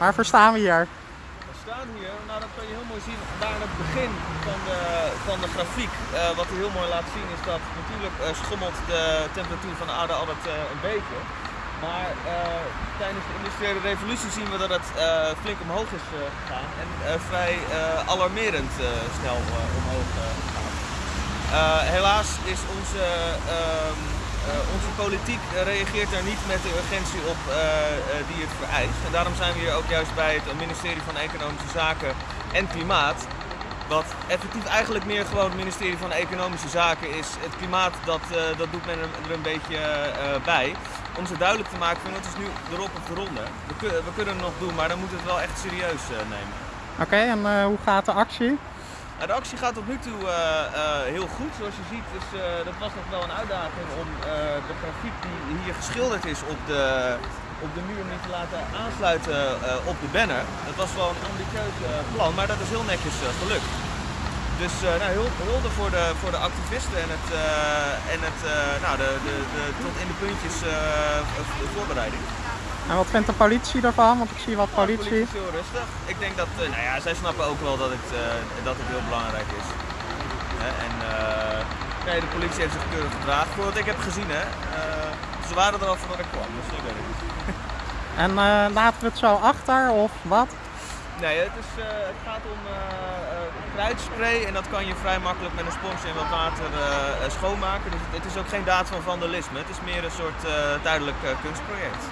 Waarvoor staan we hier? We staan hier, nou dat kan je heel mooi zien, daar aan het begin van de, van de grafiek. Eh, wat hij heel mooi laat zien is dat natuurlijk eh, schommelt de temperatuur van de aarde altijd eh, een beetje. Maar tijdens de industriële revolutie zien we dat het flink omhoog is gegaan en vrij alarmerend snel omhoog. Eh, helaas is onze, ehm, eh, onze politiek eh, reageert daar niet met de urgentie op eh, eh, die het vereist. En daarom zijn we hier ook juist bij het ministerie van Economische Zaken en Klimaat. Wat effectief eigenlijk meer gewoon het ministerie van Economische Zaken is. Het klimaat, dat, eh, dat doet men er, een beetje eh, bij. Om ze duidelijk te maken van het is nu erop of eronder. We, kun- we kunnen het nog doen, maar dan moeten we het wel echt serieus eh, nemen. Oké, en eh, hoe gaat de actie? De actie gaat tot nu toe eh, eh, heel goed. Zoals je ziet, is, eh, dat was nog wel een uitdaging om de grafiek die hier geschilderd is op de, op de muur niet te laten aansluiten op de banner. Dat was wel een ambitieus plan, maar dat is heel netjes gelukt. Dus nou, heel hulde voor de, voor de activisten en, het, en het, nou, de, de, de, tot in de puntjes voorbereiding. En wat vindt de politie ervan? Want ik zie wat Nou, politie. is heel rustig. Ik denk dat, eh, nou ja, zij snappen ook wel dat het, eh, dat het heel belangrijk is. Hè, en eh, nee, de politie heeft zich keurig gedragen. Voor wat ik heb gezien, hè. Ze waren er al voordat ik kwam, dus ik weet het niet. En laten we het zo achter of wat? Nee, het, is, het gaat om kruidspray en dat kan je vrij makkelijk met een sponsje en wat water schoonmaken. Dus het, het is ook geen daad van vandalisme. Het is meer een soort duidelijk kunstproject.